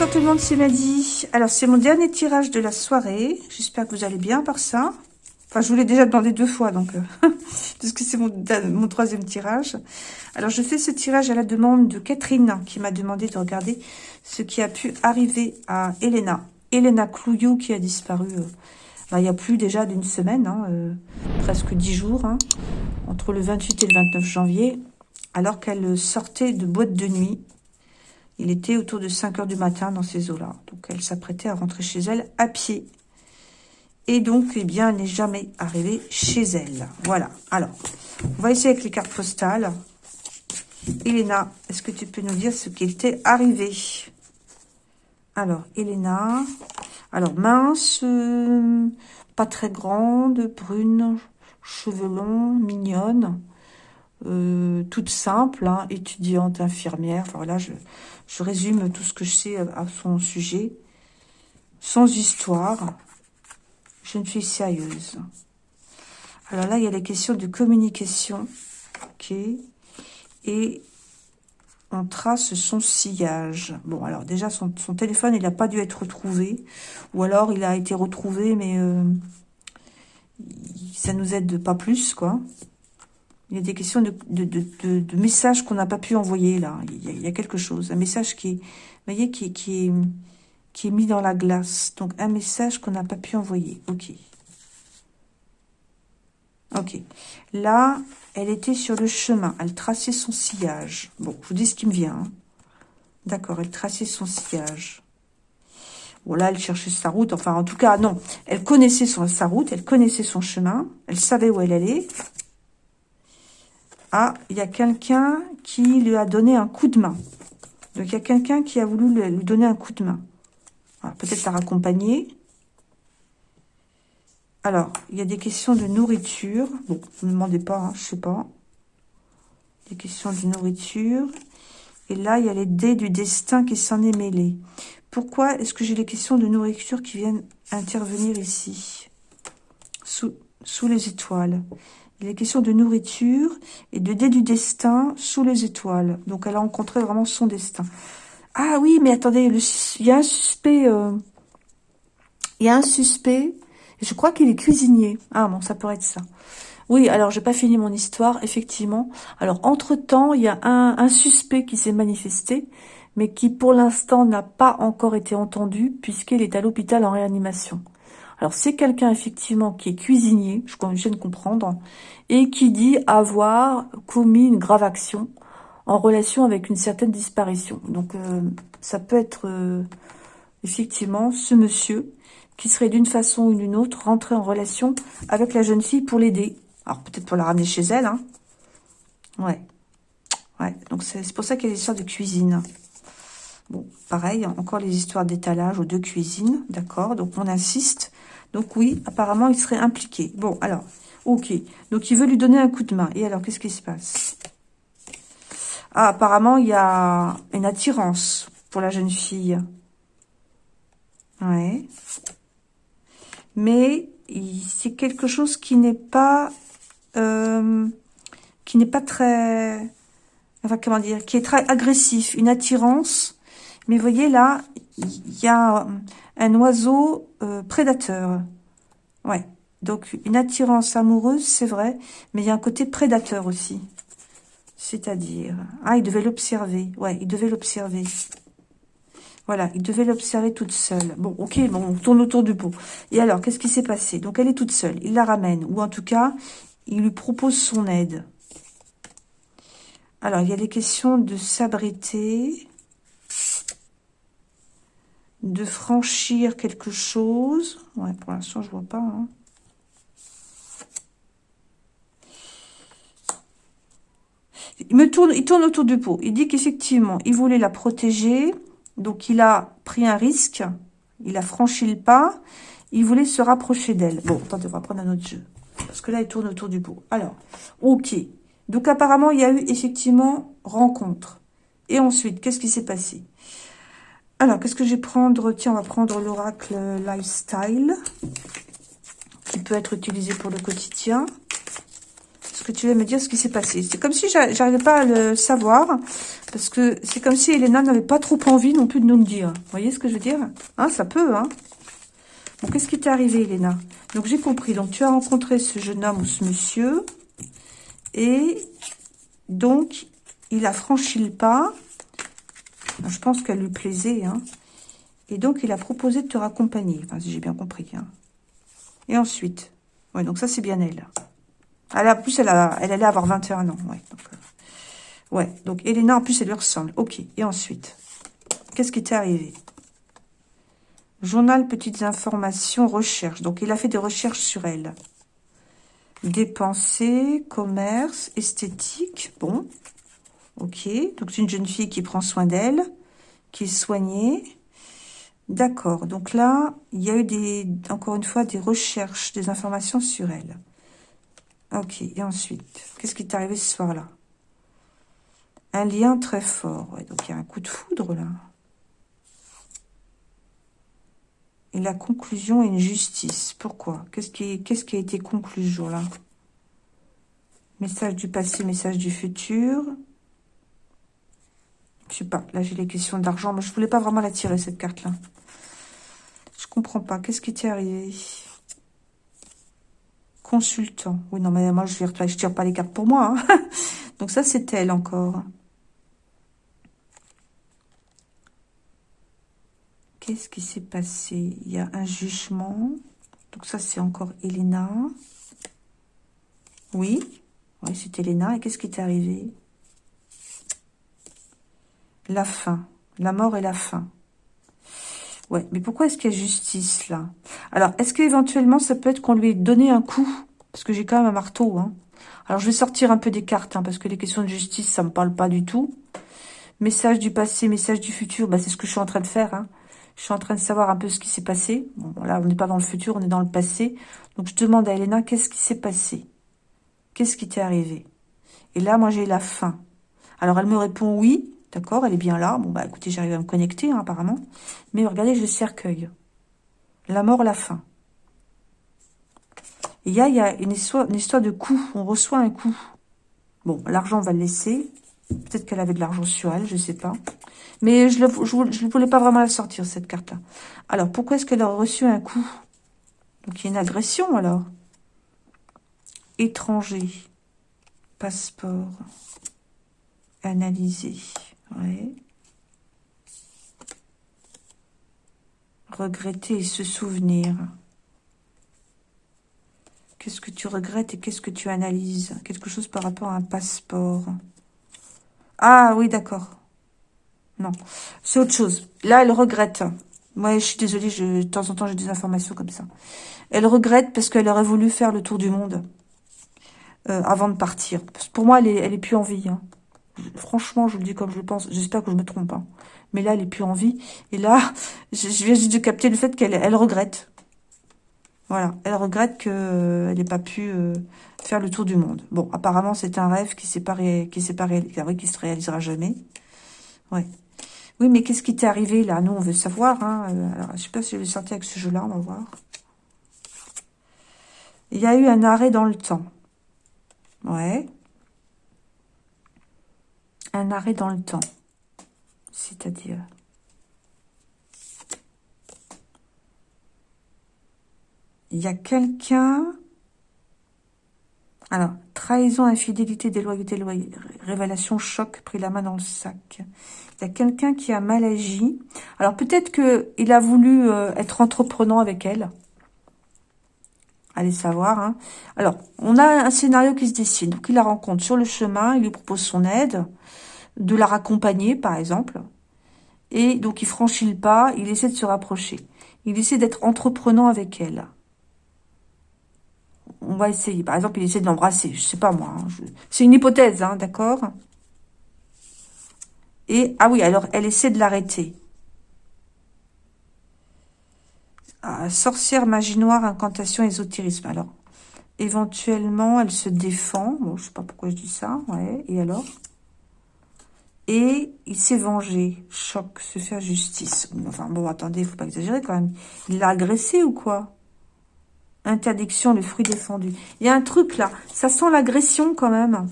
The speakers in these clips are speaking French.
Bonsoir tout le monde, c'est Maddy. Alors, c'est mon dernier tirage de la soirée. J'espère que vous allez bien par ça. Enfin, je vous l'ai déjà demandé deux fois, donc euh, parce que c'est mon, troisième tirage. Alors, je fais ce tirage à la demande de Catherine, qui m'a demandé de regarder ce qui a pu arriver à Elena. Elena Clouillot, qui a disparu euh, bah, il y a plus déjà d'une semaine, hein, euh, presque dix jours, hein, entre le 28 et le 29 janvier, alors qu'elle sortait de boîte de nuit il était autour de 5 heures du matin dans ces eaux-là. Donc, elle s'apprêtait à rentrer chez elle à pied. Et donc, eh bien, elle n'est jamais arrivée chez elle. Voilà. Alors, on va essayer avec les cartes postales. Elena, est-ce que tu peux nous dire ce qui était arrivé Alors, Elena. Alors, mince, euh, pas très grande, brune, cheveux longs, mignonne. Euh, toute simple, hein, étudiante, infirmière. Enfin, voilà, je, je résume tout ce que je sais à son sujet. Sans histoire. Jeune fille sérieuse. Alors là, il y a les questions de communication. Ok. Et on trace son sillage. Bon, alors déjà, son, téléphone, il n'a pas dû être retrouvé. Ou alors, il a été retrouvé, mais euh, ça nous aide pas plus, quoi. Il y a des questions de, messages qu'on n'a pas pu envoyer, là. Il y, a, quelque chose. Un message qui est, voyez, qui, est, qui est mis dans la glace. Donc, un message qu'on n'a pas pu envoyer. OK. Ok. Là, elle était sur le chemin. Elle traçait son sillage. Bon, je vous dis ce qui me vient. Hein. D'accord, elle traçait son sillage. Bon, là, elle cherchait sa route. Enfin, en tout cas, non. Elle connaissait sa route. Elle connaissait son chemin. Elle savait où elle allait. Ah, il y a quelqu'un qui lui a donné un coup de main. Donc, il y a quelqu'un qui a voulu lui donner un coup de main. Peut-être la raccompagner. Alors, il y a des questions de nourriture. Bon, ne me demandez pas, hein, je sais pas. Des questions de nourriture. Et là, il y a les dés du destin qui s'en est mêlé. Pourquoi est-ce que j'ai les questions de nourriture qui viennent intervenir ici? Sous, sous les étoiles les questions de nourriture et de dé du destin sous les étoiles. Donc, elle a rencontré vraiment son destin. Ah oui, mais attendez, il y a un suspect. Euh, il y a un suspect. Je crois qu'il est cuisinier. Ah bon, ça pourrait être ça. Oui, alors j'ai pas fini mon histoire, effectivement. Alors, entre-temps, il y a un suspect qui s'est manifesté, mais qui pour l'instant n'a pas encore été entendu, puisqu'il est à l'hôpital en réanimation. Alors, c'est quelqu'un, effectivement, qui est cuisinier, je viens de comprendre, et qui dit avoir commis une grave action en relation avec une certaine disparition. Donc, euh, ça peut être, euh, effectivement, ce monsieur qui serait d'une façon ou d'une autre rentré en relation avec la jeune fille pour l'aider. Alors, peut-être pour la ramener chez elle, hein. Ouais. Ouais, donc c'est pour ça qu'il y a des histoires de cuisine. Bon, pareil, encore les histoires d'étalage ou de cuisine, d'accord Donc, on insiste donc oui, apparemment, il serait impliqué. Bon, alors, ok. Donc il veut lui donner un coup de main. Et alors, qu'est-ce qui se passe? Ah, apparemment, il y a une attirance pour la jeune fille. Ouais. Mais c'est quelque chose qui n'est pas... Euh, qui n'est pas très... Enfin, comment dire Qui est très agressif. Une attirance. Mais voyez, là, il y a un oiseau euh, prédateur. Ouais. Donc, une attirance amoureuse, c'est vrai, mais il y a un côté prédateur aussi. C'est-à-dire... Ah, il devait l'observer. Ouais, il devait l'observer. Voilà, il devait l'observer toute seule. Bon, ok, bon, on tourne autour du pot. Et alors, qu'est-ce qui s'est passé? Donc, elle est toute seule. Il la ramène. Ou en tout cas, il lui propose son aide. Alors, il y a les questions de s'abriter de franchir quelque chose. Ouais, pour l'instant, je vois pas. Hein. Il me tourne, il tourne autour du pot. Il dit qu'effectivement, il voulait la protéger. Donc, il a pris un risque. Il a franchi le pas. Il voulait se rapprocher d'elle. Bon, attendez, on va prendre un autre jeu. Parce que là, il tourne autour du pot. Alors, ok. Donc, apparemment, il y a eu effectivement rencontre. Et ensuite, qu'est-ce qui s'est passé? Alors, qu'est-ce que je vais prendre? Tiens, on va prendre l'oracle Lifestyle, qui peut être utilisé pour le quotidien. ce que tu vas me dire ce qui s'est passé? C'est comme si j'arrivais pas à le savoir, parce que c'est comme si Elena n'avait pas trop envie non plus de nous le dire. Vous voyez ce que je veux dire? Hein, ça peut, hein qu'est-ce qui t'est arrivé, Elena? Donc, j'ai compris. Donc, tu as rencontré ce jeune homme ou ce monsieur, et donc, il a franchi le pas. Je pense qu'elle lui plaisait, hein. Et donc, il a proposé de te raccompagner. Enfin, si j'ai bien compris, hein. Et ensuite, ouais, donc ça, c'est bien elle. Elle a, en plus, elle, elle allait avoir 21 ans. Ouais, donc, euh, donc Elena, en plus, elle lui ressemble. Ok, et ensuite, qu'est-ce qui t'est arrivé? Journal, petites informations, recherche. Donc, il a fait des recherches sur elle. Dépenser, commerce, esthétique. Bon, ok. Donc, c'est une jeune fille qui prend soin d'elle, qui est soignée. D'accord. Donc là, il y a eu des, encore une fois des recherches, des informations sur elle. Ok. Et ensuite, qu'est-ce qui est arrivé ce soir-là? Un lien très fort. donc il y a un coup de foudre là. Et la conclusion est une justice. Pourquoi? Qu'est-ce qui, qui a été conclu ce jour-là? Message du passé, message du futur. Je sais pas, là j'ai les questions d'argent, mais je voulais pas vraiment la tirer cette carte-là. Je comprends pas. Qu'est-ce qui t'est arrivé Consultant. Oui, non, mais moi, je ne je tire pas les cartes pour moi. Hein. Donc ça, c'est elle encore. Qu'est-ce qui s'est passé? Il y a un jugement. Donc ça, c'est encore Elena. Oui. Oui, c'est Elena. Et qu'est-ce qui t'est arrivé? La fin. La mort et la fin. Ouais, mais pourquoi est-ce qu'il y a justice, là? Alors, est-ce qu'éventuellement, ça peut être qu'on lui ait donné un coup? Parce que j'ai quand même un marteau, hein. Alors, je vais sortir un peu des cartes, hein, parce que les questions de justice, ça me parle pas du tout. Message du passé, message du futur, bah, c'est ce que je suis en train de faire, hein. Je suis en train de savoir un peu ce qui s'est passé. Bon, là, on n'est pas dans le futur, on est dans le passé. Donc, je demande à Elena, qu'est-ce qui s'est passé? Qu'est-ce qui t'est arrivé? Et là, moi, j'ai la fin. Alors, elle me répond oui. D'accord, elle est bien là. Bon, bah écoutez, j'arrive à me connecter, hein, apparemment. Mais regardez, j'ai le cercueil. La mort, la fin. Il y a, y a une, histoire, une histoire de coup. On reçoit un coup. Bon, l'argent, on va le laisser. Peut-être qu'elle avait de l'argent sur elle, je sais pas. Mais je ne voulais pas vraiment la sortir, cette carte-là. Alors, pourquoi est-ce qu'elle a reçu un coup? Donc, il y a une agression, alors. Étranger. Passeport. Analyser. Regretter et se souvenir. Qu'est-ce que tu regrettes et qu'est-ce que tu analyses? Quelque chose par rapport à un passeport. Ah oui, d'accord. Non, c'est autre chose. Là, elle regrette. Moi, je suis désolée, je, de temps en temps, j'ai des informations comme ça. Elle regrette parce qu'elle aurait voulu faire le tour du monde euh, avant de partir. Pour moi, elle est, elle est plus en vie. Hein. Franchement, je le dis comme je le pense. J'espère que je me trompe pas. Mais là, elle est plus en vie. Et là, je, viens juste de capter le fait qu'elle elle regrette. Voilà, elle regrette qu'elle euh, n'ait pas pu euh, faire le tour du monde. Bon, apparemment, c'est un rêve qui s'est pas, qui s'est pas qui se réalisera jamais. Ouais. Oui, mais qu'est-ce qui t'est arrivé là? Nous, on veut savoir. Hein. Euh, alors, je sais pas si je vais sortir avec ce jeu-là, on va voir. Il y a eu un arrêt dans le temps. Ouais un arrêt dans le temps. C'est-à-dire... Il y a quelqu'un... Alors, trahison, infidélité, déloyauté, révélation, choc, pris la main dans le sac. Il y a quelqu'un qui a mal agi. Alors, peut-être qu'il a voulu euh, être entreprenant avec elle. Allez savoir. Hein. Alors, on a un scénario qui se dessine. Donc, il la rencontre sur le chemin, il lui propose son aide de la raccompagner, par exemple. Et donc, il franchit le pas, il essaie de se rapprocher. Il essaie d'être entreprenant avec elle. On va essayer. Par exemple, il essaie de l'embrasser. Je sais pas, moi. Hein, c'est une hypothèse, hein, d'accord? Et, ah oui, alors, elle essaie de l'arrêter. Sorcière, magie noire, incantation, ésotérisme. Alors, éventuellement, elle se défend. Bon, je sais pas pourquoi je dis ça. Ouais, et alors? Et il s'est vengé. Choc, se faire justice. Enfin bon, attendez, il faut pas exagérer quand même. Il l'a agressé ou quoi? Interdiction, le fruit défendu. Il y a un truc là. Ça sent l'agression quand même.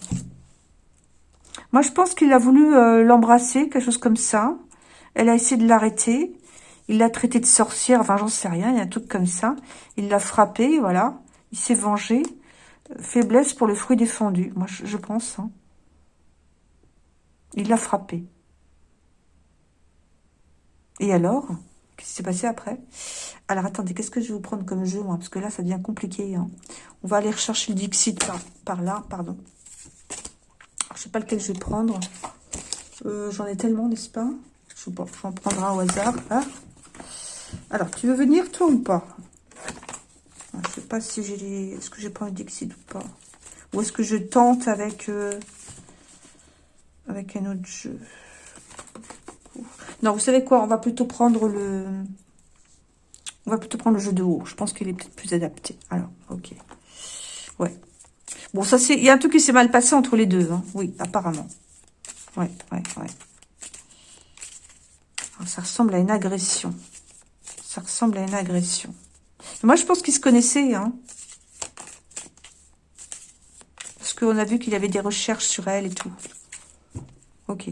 Moi, je pense qu'il a voulu euh, l'embrasser, quelque chose comme ça. Elle a essayé de l'arrêter. Il l'a traité de sorcière. Enfin, j'en sais rien. Il y a un truc comme ça. Il l'a frappé, voilà. Il s'est vengé. Faiblesse pour le fruit défendu. Moi, je, pense. Hein. Il l'a frappé. Et alors? Qu'est-ce qui s'est passé après? Alors, attendez, qu'est-ce que je vais vous prendre comme jeu, moi? Parce que là, ça devient compliqué. Hein. On va aller rechercher le Dixit par, là, pardon. Je sais pas lequel je vais prendre. Euh, j'en ai tellement, n'est-ce pas? Je sais pas, j'en prendrai un au hasard. Hein. Alors, tu veux venir, toi, ou pas? Ah, Je sais pas si j'ai les... Est-ce que j'ai pas un Dixit ou pas Ou est-ce que je tente avec... Euh, avec un autre jeu? Non, vous savez quoi? On va plutôt prendre le... On va plutôt prendre le jeu de haut. Je pense qu'il est peut-être plus adapté. Alors, ok. Ouais. Bon, ça c'est... Il y a un truc qui s'est mal passé entre les deux. Hein. Oui, apparemment. Ouais, ouais, ouais. ça ressemble à une agression. Ça ressemble à une agression. moi, je pense qu'ils se connaissaient. Hein. Parce qu'on a vu qu'il avait des recherches sur elle et tout. Ok.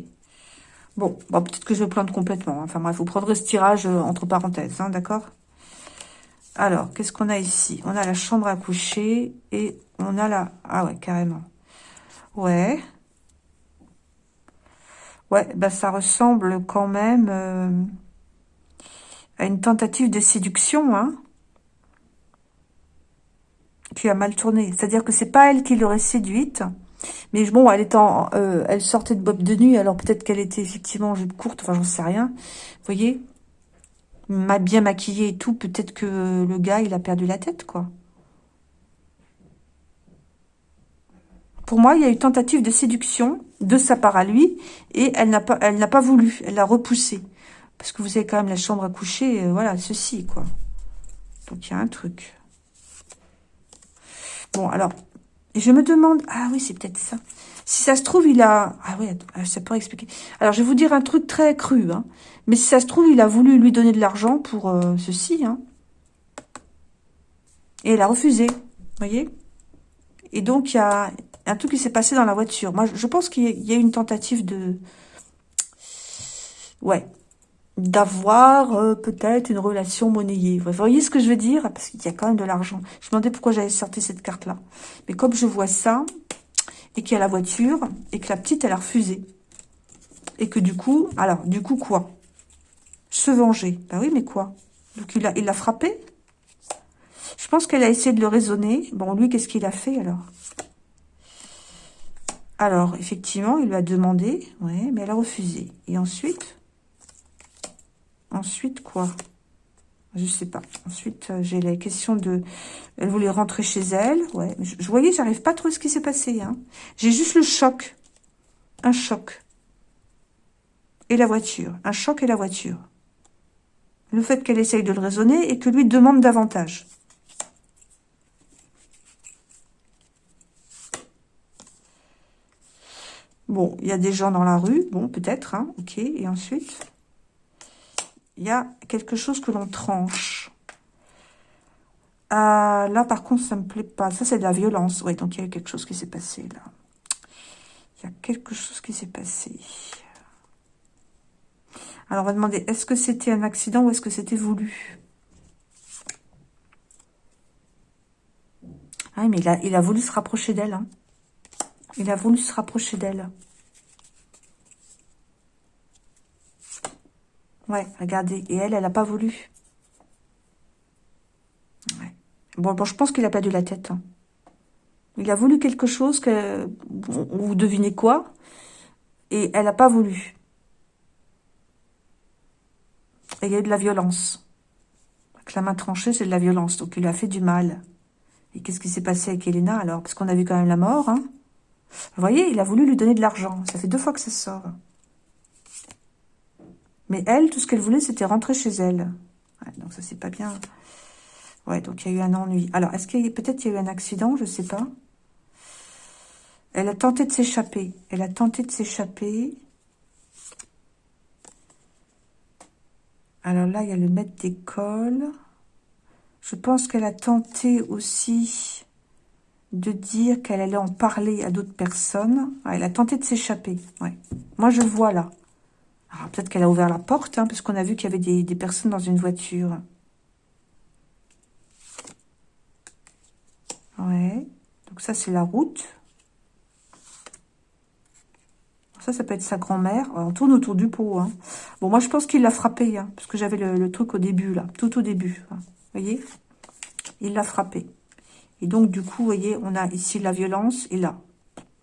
Bon, bah, peut-être que je plante complètement. Hein. Enfin bref, vous prendrez ce tirage euh, entre parenthèses, hein, d'accord? Alors, qu'est-ce qu'on a ici? On a la chambre à coucher et on a la... Ah ouais, carrément. Ouais. Ouais, bah ça ressemble quand même euh, une tentative de séduction, hein qui a mal tourné. C'est-à-dire que c'est pas elle qui l'aurait séduite, mais bon, elle étant, euh, elle sortait de bob de nuit, alors peut-être qu'elle était effectivement en jupe courte, enfin j'en sais rien. Vous voyez Bien maquillée et tout, peut-être que le gars, il a perdu la tête, quoi. Pour moi, il y a eu tentative de séduction de sa part à lui, et elle n'a pas, elle n'a pas voulu, elle l'a repoussé. Parce que vous avez quand même la chambre à coucher, euh, voilà, ceci, quoi. Donc, il y a un truc. Bon, alors, je me demande, ah oui, c'est peut-être ça. Si ça se trouve, il a... Ah oui, ça pourrait expliquer. Alors, je vais vous dire un truc très cru. Hein. Mais si ça se trouve, il a voulu lui donner de l'argent pour euh, ceci. Hein. Et elle a refusé. Voyez Et donc, il y a un truc qui s'est passé dans la voiture. Moi, je pense qu'il y a une tentative de... Ouais, d'avoir euh, peut-être une relation monnayée. Vous voyez ce que je veux dire? Parce qu'il y a quand même de l'argent. Je me demandais pourquoi j'avais sorti cette carte-là. Mais comme je vois ça, et qu'il y a la voiture, et que la petite, elle a refusé. Et que du coup, alors, du coup quoi? Se venger. Bah oui, mais quoi? Donc il l'a il frappé? Je pense qu'elle a essayé de le raisonner. Bon, lui, qu'est-ce qu'il a fait alors? Alors, effectivement, il lui a demandé, ouais, mais elle a refusé. Et ensuite? Ensuite, quoi? Je sais pas. Ensuite, euh, j'ai la question de... Elle voulait rentrer chez elle. Ouais, je, voyais, j'arrive pas trop à ce qui s'est passé. Hein. J'ai juste le choc. Un choc. Et la voiture. Un choc et la voiture. Le fait qu'elle essaye de le raisonner et que lui demande davantage. Bon, il y a des gens dans la rue. Bon, peut-être, hein. Ok, et ensuite? Il y a quelque chose que l'on tranche. Euh, là, par contre, ça me plaît pas. Ça, c'est de la violence. Oui, donc il y a quelque chose qui s'est passé, là. Il y a quelque chose qui s'est passé. Alors, on va demander, est-ce que c'était un accident ou est-ce que c'était voulu? Ah, mais il a, voulu se rapprocher d'elle. Hein. Il a voulu se rapprocher d'elle. Ouais, regardez. Et elle, elle n'a pas voulu. Bon, bon, je pense qu'il a perdu la tête. Hein. Il a voulu quelque chose que... Vous devinez quoi Et elle n'a pas voulu. Et il y a eu de la violence. Avec la main tranchée, c'est de la violence. Donc, il lui a fait du mal. Et qu'est-ce qui s'est passé avec Elena, alors? Parce qu'on a vu quand même la mort. Hein Vous voyez, il a voulu lui donner de l'argent. Ça fait deux fois que ça sort. Mais elle, tout ce qu'elle voulait, c'était rentrer chez elle. donc ça, c'est pas bien. Ouais, donc il y a eu un ennui. Alors, est-ce qu'il y a peut-être il y a eu un accident Je sais pas. Elle a tenté de s'échapper. Elle a tenté de s'échapper. Alors là, il y a le maître d'école. Je pense qu'elle a tenté aussi de dire qu'elle allait en parler à d'autres personnes. elle a tenté de s'échapper. Moi, je vois là. Peut-être qu'elle a ouvert la porte, hein, parce qu'on a vu qu'il y avait des, personnes dans une voiture. Ouais. Donc ça, c'est la route. Ça, ça peut être sa grand-mère. On tourne autour du pot. Hein. Bon, moi, je pense qu'il l'a frappé, hein, parce que j'avais le, truc au début, là, tout au début. Vous voyez? Il l'a frappé. Et donc, du coup, vous voyez, on a ici la violence et là.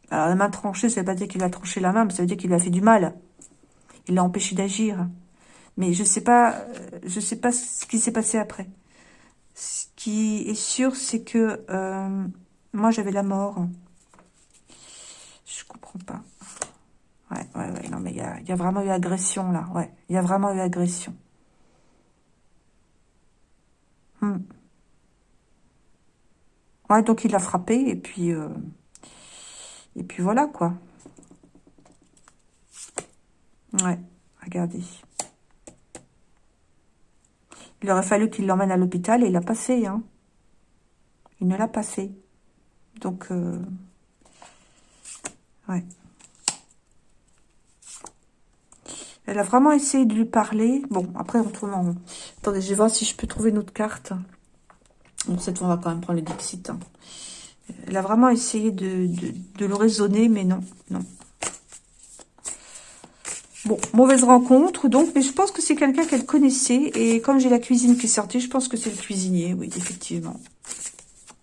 Alors, la main tranchée, ça veut pas dire qu'il a tranché la main, mais ça veut dire qu'il a fait du mal. Il l'a empêché d'agir. Mais je sais pas, euh, je sais pas ce qui s'est passé après. Ce qui est sûr, c'est que euh, moi, j'avais la mort. Je comprends pas. Ouais, ouais, ouais. Non, mais il y a, vraiment eu agression, là. Ouais, il y a vraiment eu agression. Hmm. Ouais, donc il l'a frappé, et puis... Euh, et puis voilà, quoi. Ouais, regardez. Il aurait fallu qu'il l'emmène à l'hôpital, et il l'a pas fait, hein. Il ne l'a pas fait. Donc, euh, ouais. Elle a vraiment essayé de lui parler. Bon, après, on tourne en Attendez, je vais voir si je peux trouver une autre carte. Bon, cette fois, on va quand même prendre le Dixit. Hein. Elle a vraiment essayé de, le raisonner, mais non, non. Bon, mauvaise rencontre, donc, mais je pense que c'est quelqu'un qu'elle connaissait. Et comme j'ai la cuisine qui est sortie, je pense que c'est le cuisinier, oui, effectivement.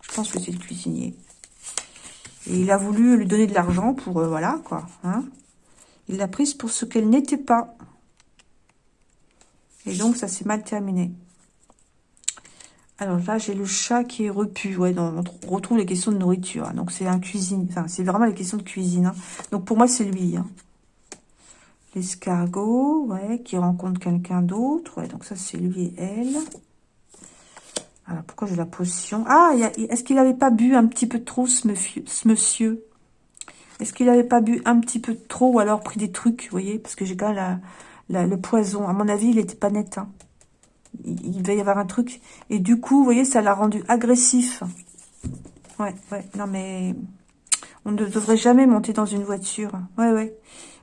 Je pense que c'est le cuisinier. Et il a voulu lui donner de l'argent pour, euh, voilà, quoi. Hein il l'a prise pour ce qu'elle n'était pas. Et donc, ça s'est mal terminé. Alors là, j'ai le chat qui est repu. Ouais, on retrouve les questions de nourriture. Hein. Donc, c'est un cuisine. Enfin, c'est vraiment les questions de cuisine. Hein. Donc, pour moi, c'est lui. L'escargot, ouais, qui rencontre quelqu'un d'autre. Ouais, donc ça, c'est lui et elle. Alors, pourquoi j'ai la potion? Ah, est-ce qu'il n'avait pas bu un petit peu trop, ce monsieur? Est-ce qu'il n'avait pas bu un petit peu trop ou alors pris des trucs, vous voyez? Parce que j'ai quand même le poison. À mon avis, il n'était pas net. Hein. Il, il, y avoir un truc. Et du coup, vous voyez, ça l'a rendu agressif. Ouais, ouais. Non, mais on ne devrait jamais monter dans une voiture. Ouais, ouais.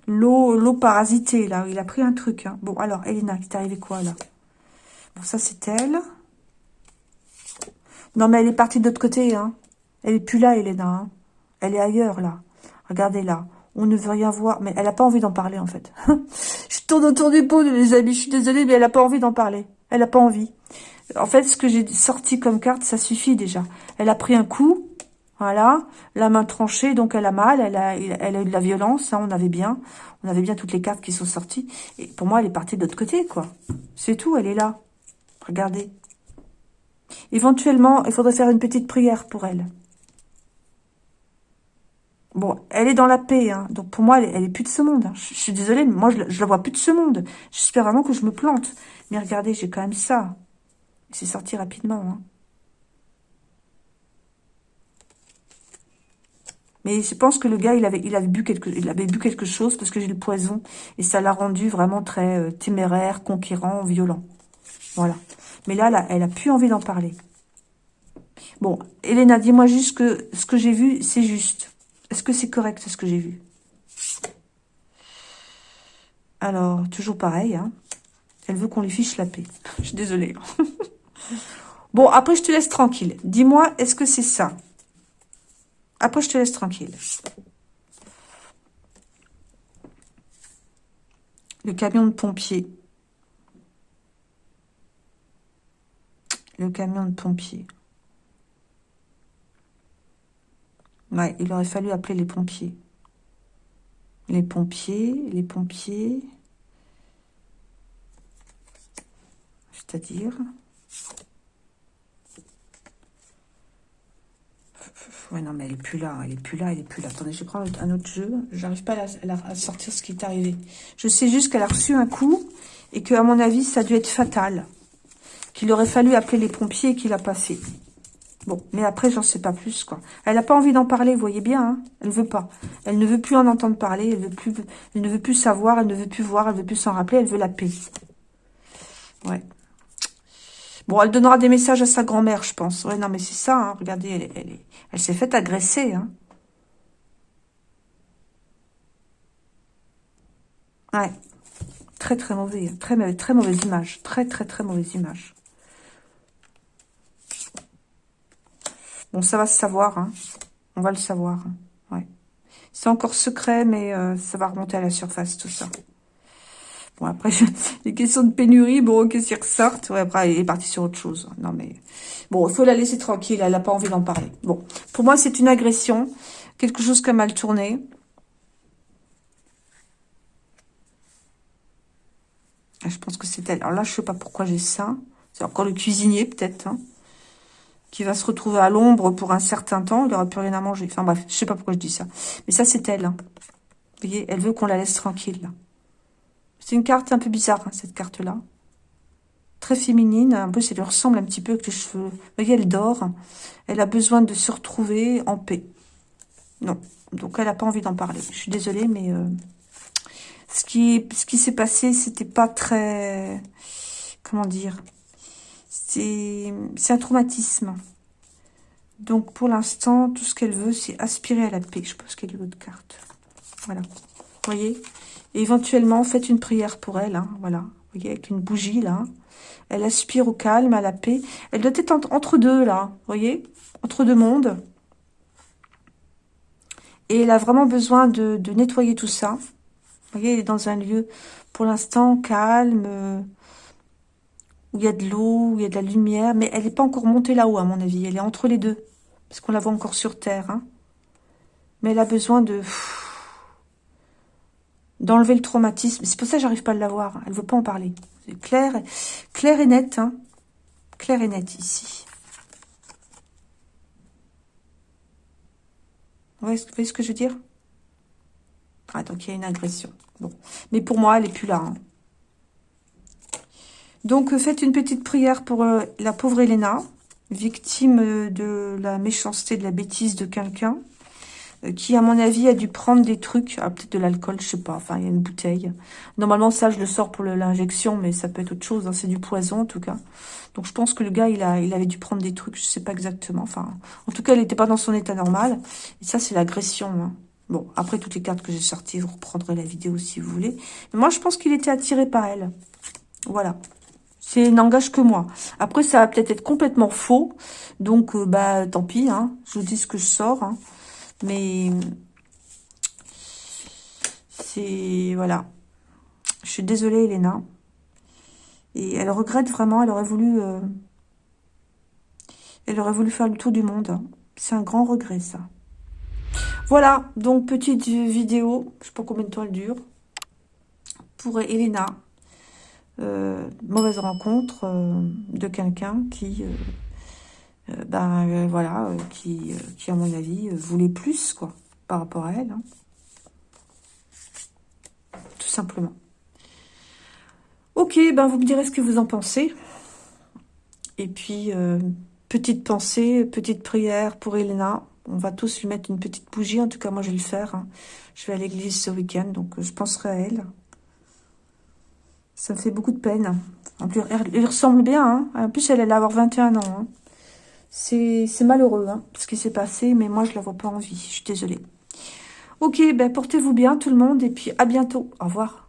L'eau l'eau parasitée, là. Il a pris un truc. Hein. Bon, alors, Elena, t'est arrivé quoi, là? Bon, ça, c'est elle. Non, mais elle est partie de l'autre côté, hein. Elle est plus là, Elena. Hein. Elle est ailleurs, là. Regardez là, on ne veut rien voir. Mais elle n'a pas envie d'en parler, en fait. je tourne autour du pot, les amis. Je suis désolée, mais elle n'a pas envie d'en parler. Elle n'a pas envie. En fait, ce que j'ai sorti comme carte, ça suffit déjà. Elle a pris un coup, voilà, la main tranchée, donc elle a mal, elle a, elle a eu de la violence, hein, on avait bien, on avait bien toutes les cartes qui sont sorties. Et pour moi, elle est partie de l'autre côté, quoi. C'est tout, elle est là. Regardez. Éventuellement, il faudrait faire une petite prière pour elle. Bon, elle est dans la paix, hein. donc pour moi, elle, est plus de ce monde. Hein. Je, suis désolée, mais moi, je, je, la vois plus de ce monde. J'espère vraiment que je me plante. Mais regardez, j'ai quand même ça. C'est sorti rapidement. Hein. Mais je pense que le gars, il avait, bu, quelque, chose parce que j'ai le poison. Et ça l'a rendu vraiment très euh, téméraire, conquérant, violent. Voilà. Mais là, là elle a plus envie d'en parler. Bon, Elena, dis-moi juste que ce que j'ai vu, c'est juste. Est-ce que c'est correct ce que j'ai vu? Alors, toujours pareil. Hein. Elle veut qu'on lui fiche la paix. je suis désolée. bon, après, je te laisse tranquille. Dis-moi, est-ce que c'est ça? Après, je te laisse tranquille. Le camion de pompier. Le camion de pompier. Ouais, il aurait fallu appeler les pompiers. Les pompiers, les pompiers. C'est-à-dire... Ouais, non, mais elle est plus là, elle est plus là, elle est plus là. Attendez, je prends un autre jeu. J'arrive pas à, sortir ce qui est arrivé. Je sais juste qu'elle a reçu un coup et que, à mon avis, ça a dû être fatal. Qu'il aurait fallu appeler les pompiers et qu'il a passé. Bon, mais après, j'en sais pas plus, quoi. Elle n'a pas envie d'en parler, vous voyez bien, hein Elle veut pas. Elle ne veut plus en entendre parler, elle, veut plus, elle ne veut plus savoir, elle ne veut plus voir, elle veut plus s'en rappeler, elle veut la paix. Ouais. Bon, elle donnera des messages à sa grand-mère, je pense. Ouais, non, mais c'est ça, hein. regardez, elle, elle, s'est faite agresser. Hein. Ouais, très très mauvais, très, très mauvaise image, très très très mauvaise image. Bon, ça va se savoir, hein. on va le savoir. Hein. C'est encore secret, mais euh, ça va remonter à la surface, tout ça. Bon, après, les questions de pénurie, bon, ok, s'ils ressortent. Ouais, après, il est parti sur autre chose. Non, mais... Bon, il faut la laisser tranquille, elle n'a pas envie d'en parler. Bon, pour moi, c'est une agression. Quelque chose qui a mal tourné. Ah, je pense que c'est elle. Alors là, je sais pas pourquoi j'ai ça. C'est encore le cuisinier, peut-être, hein, qui va se retrouver à l'ombre pour un certain temps. Il n'aura plus rien à manger. Enfin bref, je sais pas pourquoi je dis ça. Mais ça, c'est elle. Hein. Vous voyez, elle veut qu'on la laisse tranquille, là. C'est une carte un peu bizarre, hein, cette carte-là. Très féminine. Un peu, ça lui ressemble un petit peu avec les cheveux. Vous voyez, elle dort. Elle a besoin de se retrouver en paix. Non. Donc, elle n'a pas envie d'en parler. Je suis désolée, mais... Euh, ce qui, ce qui s'est passé, c'était pas très... Comment dire C'est un traumatisme. Donc, pour l'instant, tout ce qu'elle veut, c'est aspirer à la paix. Je pense qu'elle est l'autre carte. Voilà. Vous voyez? Et éventuellement, faites une prière pour elle. Hein. Voilà. Vous voyez, avec une bougie, là. Elle aspire au calme, à la paix. Elle doit être entre deux, là. Vous voyez Entre deux mondes. Et elle a vraiment besoin de, nettoyer tout ça. Vous voyez, elle est dans un lieu, pour l'instant, calme, euh, où il y a de l'eau, où il y a de la lumière, mais elle n'est pas encore montée là-haut, à mon avis. Elle est entre les deux, parce qu'on la voit encore sur Terre. Hein. Mais elle a besoin de... d'enlever le traumatisme. C'est pour ça que j'arrive pas à la voir. Elle veut pas en parler. C'est clair, clair et net. Hein. Clair et net, ici. Vous voyez ce que je veux dire? Ah, donc il y a une agression. Bon. Mais pour moi, elle n'est plus là. Hein. Donc, euh, faites une petite prière pour euh, la pauvre Elena, victime euh, de la méchanceté, de la bêtise de quelqu'un, qui, à mon avis, a dû prendre des trucs, ah, peut-être de l'alcool, je sais pas, enfin, il y a une bouteille. Normalement, ça, je le sors pour l'injection, mais ça peut être autre chose, hein, c'est du poison, en tout cas. Donc, je pense que le gars, il, a, il avait dû prendre des trucs, je sais pas exactement, enfin, en tout cas, il n'était pas dans son état normal. Et ça, c'est l'agression, hein. Bon, après toutes les cartes que j'ai sorties, vous reprendrez la vidéo si vous voulez. Mais moi, je pense qu'il était attiré par elle. Voilà. C'est n'engage que moi. Après, ça va peut-être être complètement faux. Donc, euh, bah, tant pis. Hein. Je vous dis ce que je sors. Hein. Mais, c'est... Voilà. Je suis désolée, Elena. Et elle regrette vraiment. Elle aurait voulu... Euh, elle aurait voulu faire le tour du monde. C'est un grand regret, ça. Voilà, donc petite vidéo, je sais pas combien de temps elle dure, pour Elena. Euh, mauvaise rencontre euh, de quelqu'un qui, euh, ben voilà, qui, qui à mon avis voulait plus quoi par rapport à elle, hein. tout simplement. Ok, ben vous me direz ce que vous en pensez. Et puis petite pensée, petite prière pour Elena on va tous lui mettre une petite bougie. En tout cas, moi, je vais le faire. Hein. Je vais à l'église ce week-end, donc euh, je penserai à elle. Ça me fait beaucoup de peine. En plus, elle, ressemble bien. Hein. En plus, elle, allait avoir 21 ans. Hein. C'est malheureux ce qui s'est passé, mais moi, je la vois pas en vie. Je suis désolée. Ok, ben portez-vous bien tout le monde et puis à bientôt. Au revoir.